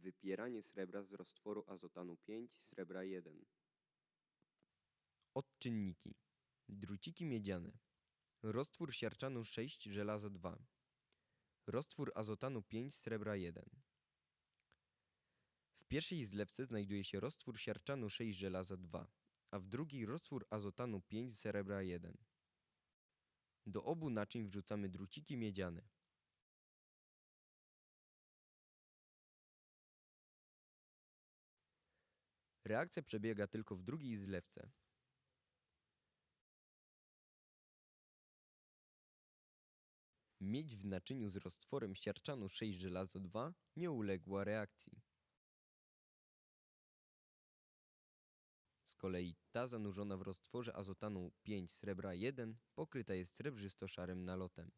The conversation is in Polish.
Wypieranie srebra z roztworu azotanu 5, srebra 1. Odczynniki. Druciki miedziane. Roztwór siarczanu 6, żelazo 2. Roztwór azotanu 5, srebra 1. W pierwszej zlewce znajduje się roztwór siarczanu 6, żelazo 2, a w drugiej roztwór azotanu 5, srebra 1. Do obu naczyń wrzucamy druciki miedziane. Reakcja przebiega tylko w drugiej zlewce. Miedź w naczyniu z roztworem siarczanu 6 żelazo 2 nie uległa reakcji. Z kolei ta zanurzona w roztworze azotanu 5 srebra 1 pokryta jest srebrzysto-szarym nalotem.